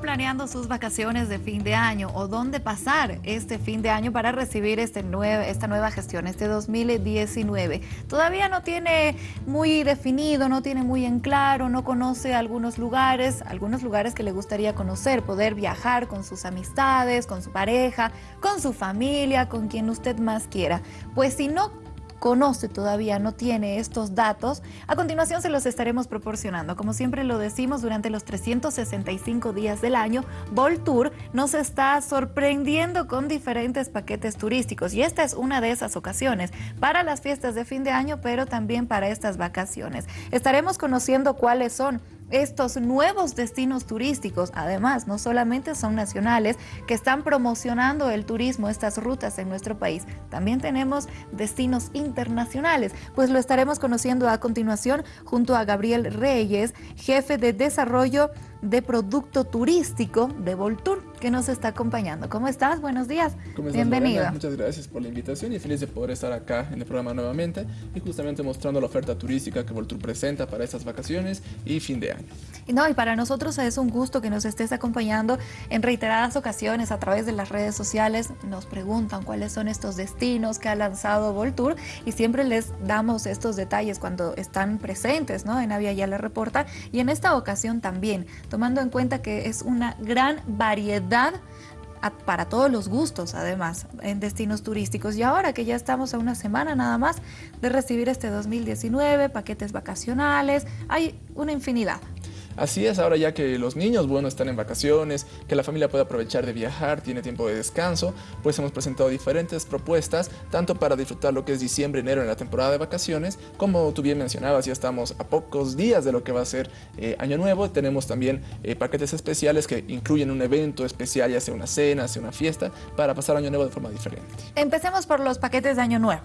planeando sus vacaciones de fin de año o dónde pasar este fin de año para recibir este esta nueva gestión, este 2019? Todavía no tiene muy definido, no tiene muy en claro, no conoce algunos lugares, algunos lugares que le gustaría conocer, poder viajar con sus amistades, con su pareja, con su familia, con quien usted más quiera. Pues si no conoce todavía, no tiene estos datos, a continuación se los estaremos proporcionando. Como siempre lo decimos, durante los 365 días del año, Voltour nos está sorprendiendo con diferentes paquetes turísticos y esta es una de esas ocasiones para las fiestas de fin de año, pero también para estas vacaciones. Estaremos conociendo cuáles son estos nuevos destinos turísticos, además, no solamente son nacionales que están promocionando el turismo, estas rutas en nuestro país, también tenemos destinos internacionales, pues lo estaremos conociendo a continuación junto a Gabriel Reyes, jefe de desarrollo de producto turístico de Voltour, que nos está acompañando. ¿Cómo estás? Buenos días. Bienvenido. Muchas gracias por la invitación y feliz de poder estar acá en el programa nuevamente y justamente mostrando la oferta turística que Voltour presenta para estas vacaciones y fin de año. No, y para nosotros es un gusto que nos estés acompañando en reiteradas ocasiones a través de las redes sociales. Nos preguntan cuáles son estos destinos que ha lanzado Voltour y siempre les damos estos detalles cuando están presentes ¿no? en Avia Ya la Reporta y en esta ocasión también tomando en cuenta que es una gran variedad para todos los gustos, además, en destinos turísticos. Y ahora que ya estamos a una semana nada más de recibir este 2019, paquetes vacacionales, hay una infinidad. Así es, ahora ya que los niños, bueno, están en vacaciones, que la familia puede aprovechar de viajar, tiene tiempo de descanso, pues hemos presentado diferentes propuestas, tanto para disfrutar lo que es diciembre, enero en la temporada de vacaciones, como tú bien mencionabas, ya estamos a pocos días de lo que va a ser eh, Año Nuevo, tenemos también eh, paquetes especiales que incluyen un evento especial, ya sea una cena, sea una fiesta, para pasar Año Nuevo de forma diferente. Empecemos por los paquetes de Año Nuevo.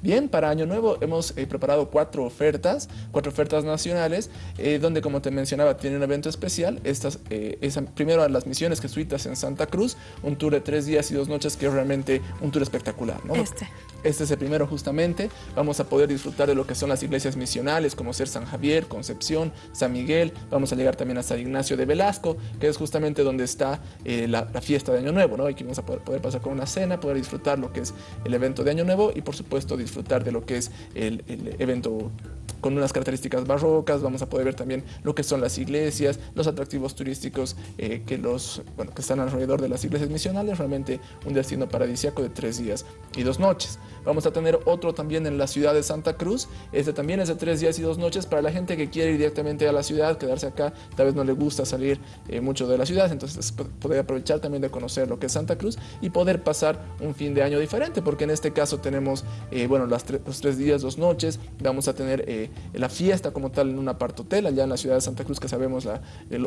Bien, para Año Nuevo hemos eh, preparado cuatro ofertas, cuatro ofertas nacionales, eh, donde como te mencionaba tiene un evento especial. Estas, eh, primero a las misiones jesuitas en Santa Cruz, un tour de tres días y dos noches que es realmente un tour espectacular. ¿no? Este. Este es el primero justamente. Vamos a poder disfrutar de lo que son las iglesias misionales, como ser San Javier, Concepción, San Miguel. Vamos a llegar también a San Ignacio de Velasco, que es justamente donde está la, fiesta de Año Nuevo. ¿no? Aquí vamos a poder, poder pasar con una cena, poder disfrutar lo que es el evento de Año Nuevo y por supuesto disfrutar de lo que es el, evento con unas características barrocas, vamos a poder ver también lo que son las iglesias, los atractivos turísticos eh, que, los, bueno, que están alrededor de las iglesias misionales, realmente un destino paradisíaco de tres días y dos noches. Vamos a tener otro también en la ciudad de Santa Cruz, este también es de tres días y dos noches para la gente que quiere ir directamente a la ciudad, quedarse acá, tal vez no le gusta salir eh, mucho de la ciudad, entonces poder aprovechar también de conocer lo que es Santa Cruz y poder pasar un fin de año diferente, porque en este caso tenemos, eh, bueno, los tres días, dos noches, vamos a tener la fiesta como tal en un apart hotel allá en la ciudad de Santa Cruz, que sabemos la,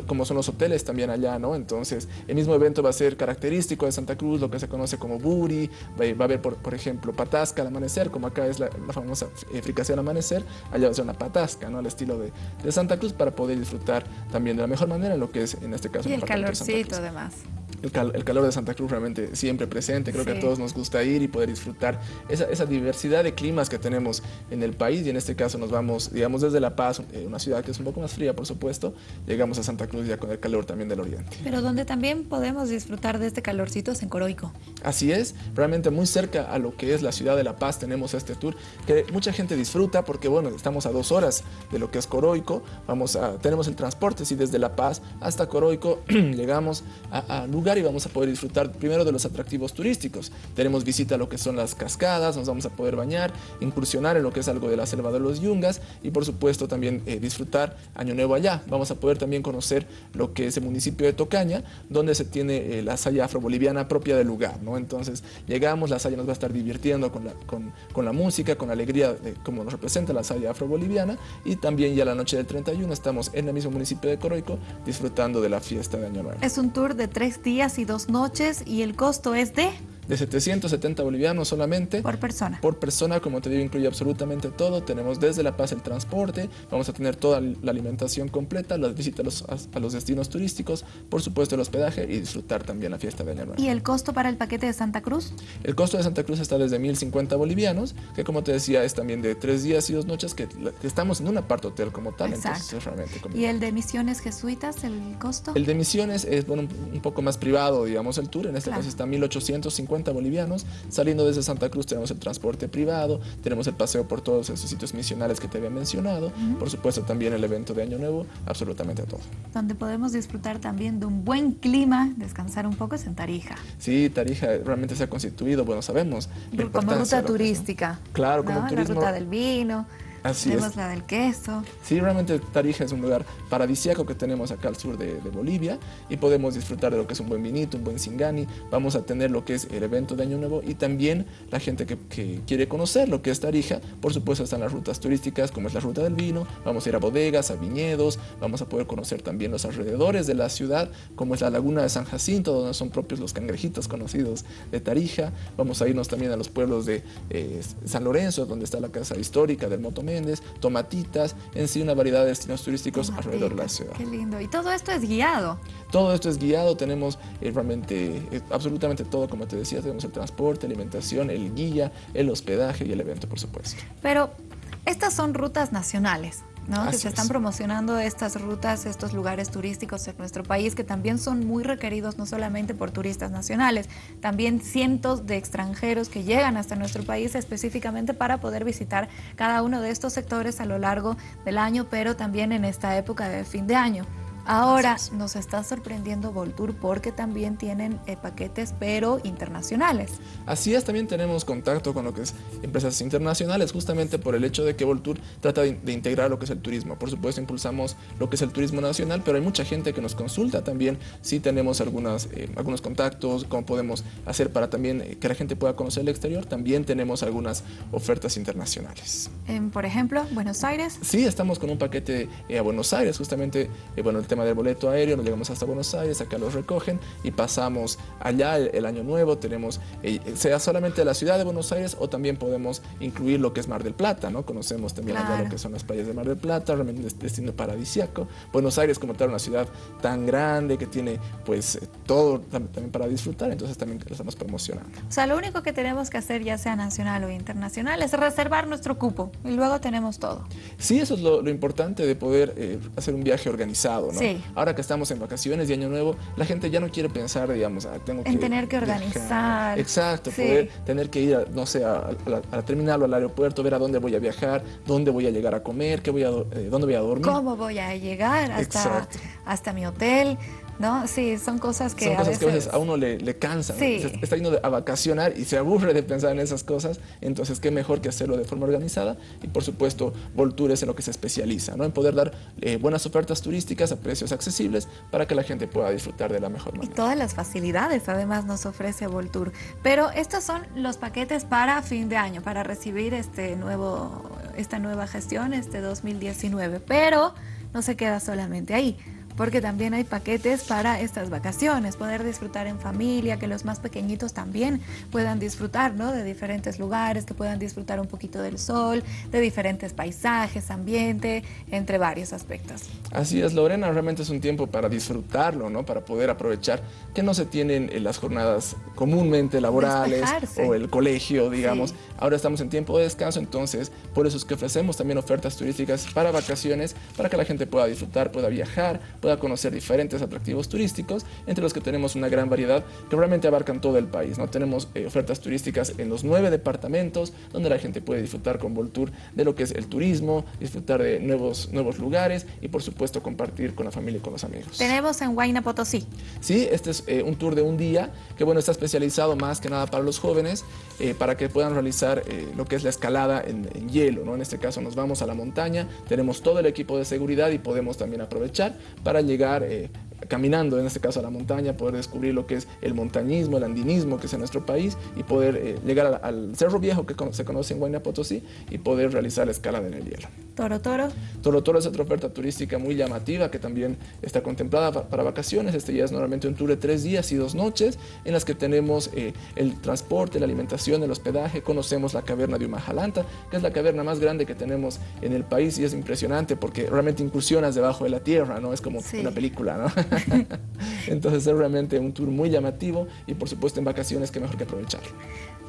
cómo son los hoteles también allá, ¿no? Entonces, el mismo evento va a ser característico de Santa Cruz, lo que se conoce como buri, va, a haber, por, por, ejemplo, patasca al amanecer, como acá es la, famosa eh, fricación al amanecer, allá va a ser una patasca, ¿no? Al estilo de, de, Santa Cruz, para poder disfrutar también de la mejor manera lo que es, en este caso, y el calorcito además el, calor de Santa Cruz realmente siempre presente. Creo que a todos nos gusta ir y poder disfrutar esa, diversidad de climas que tenemos en el país. Y en este caso nos vamos, digamos, desde La Paz, eh, una ciudad que es un poco más fría, por supuesto, llegamos a Santa Cruz ya con el calor también del oriente. Pero donde también podemos disfrutar de este calorcito es en Coroico. Así es, realmente muy cerca a lo que es la ciudad de La Paz tenemos este tour que mucha gente disfruta porque, bueno, estamos a dos horas de lo que es Coroico. Vamos a, tenemos el transporte, sí, desde La Paz hasta Coroico llegamos a, a lugares y vamos a poder disfrutar primero de los atractivos turísticos. Tenemos visita a lo que son las cascadas, nos vamos a poder bañar, incursionar en lo que es algo de la selva de los yungas y por supuesto también eh, disfrutar Año Nuevo allá. Vamos a poder también conocer lo que es el municipio de Tocaña, donde se tiene eh, la saya afroboliviana propia del lugar. ¿no? Entonces llegamos, la saya nos va a estar divirtiendo con la, con, con la música, con la alegría de cómo nos representa la saya afroboliviana y también ya la noche del 31 estamos en el mismo municipio de Coroico disfrutando de la fiesta de Año Nuevo. Es un tour de tres días y dos noches y el costo es de... de 770 bolivianos solamente. Por persona. Por persona, como te digo, incluye absolutamente todo. Tenemos desde La Paz el transporte, vamos a tener toda la alimentación completa, las visitas a los, destinos turísticos, por supuesto el hospedaje y disfrutar también la fiesta de Año. ¿Y el costo para el paquete de Santa Cruz? El costo de Santa Cruz está desde 1.050 bolivianos, que como te decía es también de tres días y dos noches, que, estamos en un apart hotel como tal, entonces realmente ¿Y el de Misiones Jesuitas, el costo? El de Misiones es bueno, un, poco más privado, digamos, el tour, en este caso está 1.850 bolivianos, saliendo desde Santa Cruz tenemos el transporte privado, tenemos el paseo por todos esos sitios misionales que te había mencionado, por supuesto también el evento de Año Nuevo, absolutamente todo. Donde podemos disfrutar también de un buen clima, descansar un poco es en Tarija. Sí, Tarija realmente se ha constituido, bueno, sabemos. Como ruta turística. Claro, como turismo. La ruta del vino. Así tenemos la del queso. Sí, realmente Tarija es un lugar paradisíaco que tenemos acá al sur de, Bolivia y podemos disfrutar de lo que es un buen vinito, un buen singani. Vamos a tener lo que es el evento de Año Nuevo y también la gente que, quiere conocer lo que es Tarija. Por supuesto están las rutas turísticas como es la ruta del vino. Vamos a ir a bodegas, a viñedos. Vamos a poder conocer también los alrededores de la ciudad como es la laguna de San Jacinto donde son propios los cangrejitos conocidos de Tarija. Vamos a irnos también a los pueblos de eh, San Lorenzo donde está la casa histórica del Motomé tomatitas, en sí una variedad de destinos turísticos alrededor de la ciudad. Qué lindo. Y todo esto es guiado. Todo esto es guiado, tenemos eh, realmente eh, absolutamente todo, como te decía, tenemos el transporte, alimentación, el guía, el hospedaje y el evento, por supuesto. Pero estas son rutas nacionales que se están promocionando estas rutas, estos lugares turísticos en nuestro país que también son muy requeridos no solamente por turistas nacionales, también cientos de extranjeros que llegan hasta nuestro país específicamente para poder visitar cada uno de estos sectores a lo largo del año, pero también en esta época de fin de año. Ahora nos está sorprendiendo Voltour porque también tienen eh, paquetes pero internacionales. Así es, también tenemos contacto con lo que es empresas internacionales justamente por el hecho de que Voltour trata de, integrar lo que es el turismo. Por supuesto impulsamos lo que es el turismo nacional, pero hay mucha gente que nos consulta también si tenemos algunas, eh, algunos contactos, cómo podemos hacer para también eh, que la gente pueda conocer el exterior. También tenemos algunas ofertas internacionales. por ejemplo, Buenos Aires. Sí, estamos con un paquete a Buenos Aires, justamente, bueno, el tema del boleto aéreo, nos llegamos hasta Buenos Aires, acá los recogen y pasamos allá el, año nuevo, tenemos, eh, sea solamente la ciudad de Buenos Aires o también podemos incluir lo que es Mar del Plata, ¿no? Conocemos también allá lo que son las playas de Mar del Plata, realmente destino paradisiaco. Buenos Aires como tal, una ciudad tan grande que tiene pues eh, todo también para disfrutar, entonces también lo estamos promocionando. O sea, lo único que tenemos que hacer, ya sea nacional o internacional, es reservar nuestro cupo y luego tenemos todo. Sí, eso es lo, importante de poder eh, hacer un viaje organizado, ¿no? Ahora que estamos en vacaciones de Año Nuevo, la gente ya no quiere pensar, digamos, ah, tengo que... En tener que organizar. Exacto, poder tener que ir, no sé, a, a, terminarlo al aeropuerto, ver a dónde voy a viajar, dónde voy a llegar a comer, qué voy a, eh, dónde voy a dormir. ¿Cómo voy a llegar hasta, hasta mi hotel? ¿No? Sí, son cosas que, son cosas a, veces... que a veces a uno le, le cansan. Está yendo a vacacionar y se aburre de pensar en esas cosas, entonces qué mejor que hacerlo de forma organizada y por supuesto Voltour es en lo que se especializa, ¿no? en poder dar eh, buenas ofertas turísticas a precios accesibles para que la gente pueda disfrutar de la mejor manera. Y todas las facilidades además nos ofrece Voltour. Pero estos son los paquetes para fin de año, para recibir este nuevo, esta nueva gestión, este 2019, pero no se queda solamente ahí porque también hay paquetes para estas vacaciones, poder disfrutar en familia, que los más pequeñitos también puedan disfrutar ¿no? de diferentes lugares, que puedan disfrutar un poquito del sol, de diferentes paisajes, ambiente, entre varios aspectos. Así es, Lorena, realmente es un tiempo para disfrutarlo, ¿no? para poder aprovechar que no se tienen en las jornadas comúnmente laborales o el colegio, digamos. Ahora estamos en tiempo de descanso, entonces por eso es que ofrecemos también ofertas turísticas para vacaciones, para que la gente pueda disfrutar, pueda viajar, pueda conocer diferentes atractivos turísticos, entre los que tenemos una gran variedad que realmente abarcan todo el país. ¿no? Tenemos eh, ofertas turísticas en los nueve departamentos, donde la gente puede disfrutar con Voltour de lo que es el turismo, disfrutar de nuevos, nuevos lugares y por supuesto compartir con la familia y con los amigos. Tenemos en Huayna Potosí. Sí, este es eh, un tour de un día que bueno, está especializado más que nada para los jóvenes, eh, para que puedan realizar lo que es la escalada en, en hielo. ¿no? En este caso nos vamos a la montaña, tenemos todo el equipo de seguridad y podemos también aprovechar para para llegar eh, caminando, en este caso a la montaña, poder descubrir lo que es el montañismo, el andinismo que es en nuestro país y poder eh, llegar al, Cerro Viejo que se conoce en Huayna Potosí y poder realizar la escalada en el hielo. Toro Toro. Toro Toro es otra oferta turística muy llamativa que también está contemplada para vacaciones. Este ya es normalmente un tour de tres días y dos noches en las que tenemos eh, el transporte, la alimentación, el hospedaje. Conocemos la caverna de Umajalanta, que es la caverna más grande que tenemos en el país y es impresionante porque realmente incursionas debajo de la tierra, ¿no? Es como una película, ¿no? Entonces es realmente un tour muy llamativo y por supuesto en vacaciones que mejor que aprovecharlo.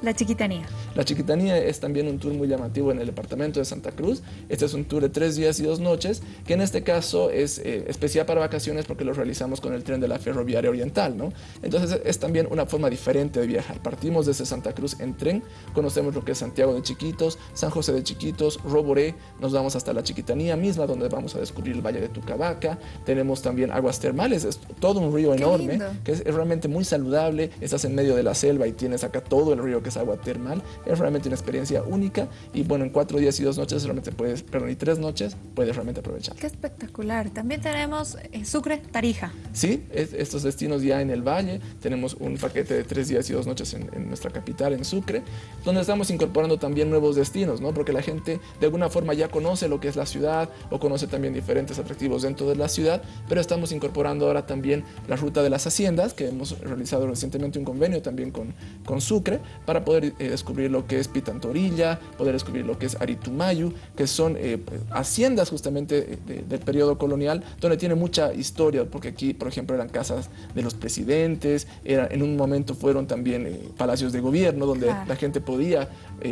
La Chiquitanía. La Chiquitanía es también un tour muy llamativo en el departamento de Santa Cruz. Este es un tour de tres días y dos noches, que en este caso es eh, especial para vacaciones porque lo realizamos con el tren de la ferroviaria oriental, ¿no? Entonces es también una forma diferente de viajar. Partimos desde Santa Cruz en tren, conocemos lo que es Santiago de Chiquitos, San José de Chiquitos, Roboré, nos vamos hasta la Chiquitanía misma, donde vamos a descubrir el Valle de Tucabaca. Tenemos también aguas termales, es todo un río enorme, que es, es realmente muy saludable. Estás en medio de la selva y tienes acá todo el río que agua termal. Es realmente una experiencia única y bueno, en cuatro días y dos noches realmente puedes, perdón, y tres noches puedes realmente aprovechar. Qué espectacular. También tenemos eh, Sucre, Tarija. Sí, estos destinos ya en el valle. Tenemos un paquete de tres días y dos noches en, nuestra capital, en Sucre, donde estamos incorporando también nuevos destinos, ¿no? Porque la gente de alguna forma ya conoce lo que es la ciudad o conoce también diferentes atractivos dentro de la ciudad, pero estamos incorporando ahora también la ruta de las haciendas, que hemos realizado recientemente un convenio también con, con Sucre, para poder eh, descubrir lo que es Pitantorilla, poder descubrir lo que es Aritumayu, que son eh, haciendas justamente eh, del periodo colonial, donde tiene mucha historia, porque aquí, por ejemplo, eran casas de los presidentes, era, en un momento fueron también palacios de gobierno, donde la gente podía,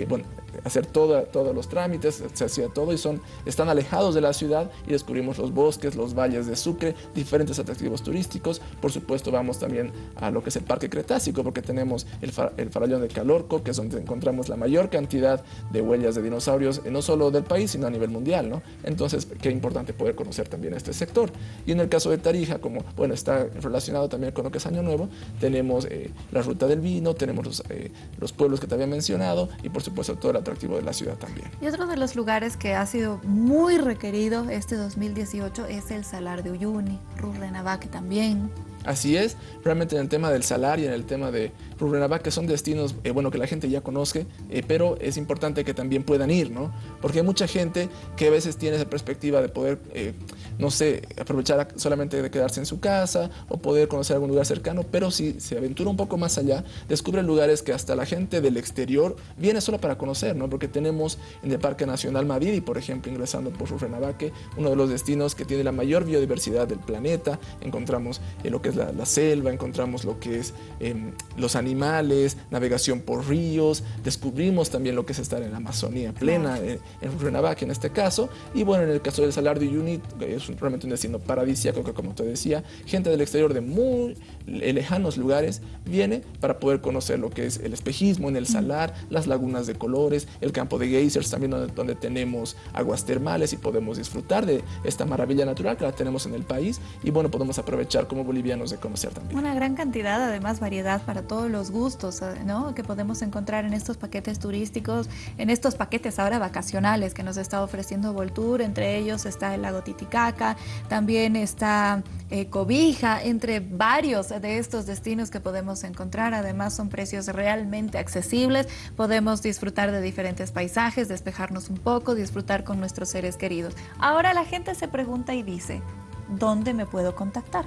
bueno, hacer toda, todos los trámites, se hacía todo y son, están alejados de la ciudad y descubrimos los bosques, los valles de Sucre, diferentes atractivos turísticos. Por supuesto vamos también a lo que es el Parque Cretácico porque tenemos el, farallón de Calorco, que es donde encontramos la mayor cantidad de huellas de dinosaurios, eh, no solo del país, sino a nivel mundial. ¿no? Entonces, qué importante poder conocer también este sector. Y en el caso de Tarija, como bueno, está relacionado también con lo que es Año Nuevo, tenemos eh, la ruta del vino, tenemos los, eh, los pueblos que te había mencionado y por supuesto toda la atractivo de la ciudad también. Y otro de los lugares que ha sido muy requerido este 2018 es el Salar de Uyuni, Rurrenabaque también. Así es, realmente en el tema del salario en el tema de Rurrenabaque que son destinos, eh, bueno, que la gente ya conoce, eh, pero es importante que también puedan ir, ¿no? Porque hay mucha gente que a veces tiene esa perspectiva de poder, eh, no sé, aprovechar solamente de quedarse en su casa o poder conocer algún lugar cercano, pero si se aventura un poco más allá, descubre lugares que hasta la gente del exterior viene solo para conocer, ¿no? Porque tenemos en el Parque Nacional Maviri, por ejemplo, ingresando por Rurrenabaque, uno de los destinos que tiene la mayor biodiversidad del planeta, encontramos lo que es la, selva, encontramos lo que es em, los animales, navegación por ríos, descubrimos también lo que es estar en la Amazonía plena, en, en Rurrenabaque en este caso, y bueno, en el caso del Salar de Uyuni, es realmente un destino paradisíaco que como te decía, gente del exterior de muy lejanos lugares viene para poder conocer lo que es el espejismo en el salar, las lagunas de colores, el campo de geysers también donde, donde tenemos aguas termales y podemos disfrutar de esta maravilla natural que la tenemos en el país. Y bueno, podemos aprovechar como bolivianos de conocer también. Una gran cantidad, además variedad para todos los gustos, ¿no? Que podemos encontrar en estos paquetes turísticos, en estos paquetes ahora vacacionales que nos está ofreciendo Voltour, entre ellos está el lago Titicaca, también está eh, Cobija, entre varios de estos destinos que podemos encontrar. Además son precios realmente accesibles, podemos disfrutar de diferentes paisajes, despejarnos un poco, disfrutar con nuestros seres queridos. Ahora la gente se pregunta y dice, ¿dónde me puedo contactar?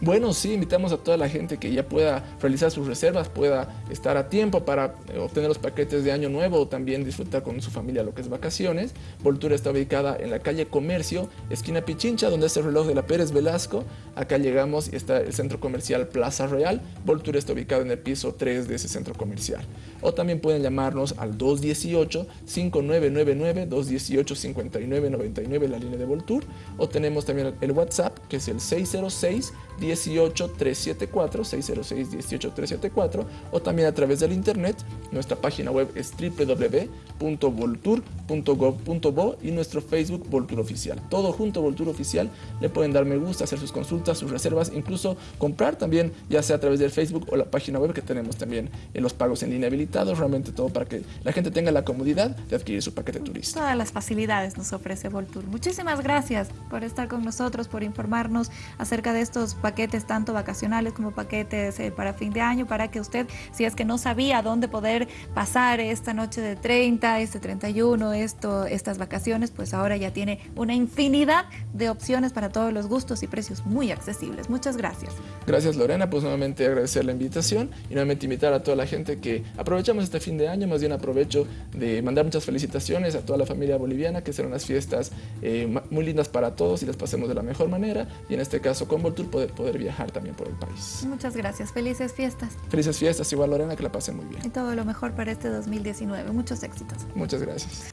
Bueno, sí, invitamos a toda la gente que ya pueda realizar sus reservas, pueda estar a tiempo para eh, obtener los paquetes de Año Nuevo o también disfrutar con su familia lo que es vacaciones. Voltura está ubicada en la calle Comercio, esquina Pichincha, donde es el reloj de la Pérez Velasco. Acá llegamos y está el centro comercial Plaza Real. Voltura está ubicado en el piso 3 de ese centro comercial. O también pueden llamarnos al 218-5999, 218-5999, la línea de Voltur. O tenemos también el WhatsApp, que es el 606 18374 606 18374 o también a través del internet. Nuestra página web es www.voltur.gov.bo y nuestro Facebook Voltur Oficial. Todo junto Voltur Oficial. Le pueden dar me gusta, hacer sus consultas, sus reservas, incluso comprar también, ya sea a través del Facebook o la página web que tenemos también en los pagos en línea habilitados. Realmente todo para que la gente tenga la comodidad de adquirir su paquete turista. Todas las facilidades nos ofrece Voltur. Muchísimas gracias por estar con nosotros, por informarnos acerca de estos paquetes tanto vacacionales como paquetes eh, para fin de año para que usted, si es que no sabía dónde poder pasar esta noche de 30, este 31, esto, estas vacaciones, pues ahora ya tiene una infinidad de opciones para todos los gustos y precios muy accesibles. Muchas gracias. Gracias Lorena, pues nuevamente agradecer la invitación y nuevamente invitar a toda la gente que aprovechamos este fin de año, más bien aprovecho de mandar muchas felicitaciones a toda la familia boliviana, que serán unas fiestas eh, muy lindas para todos y las pasemos de la mejor manera y en este caso con Voltur poder, poder viajar también por el país. Muchas gracias. Felices fiestas. Felices fiestas. Igual, Lorena, que la pasen muy bien. Y todo lo mejor para este 2019. Muchos éxitos. Muchas gracias.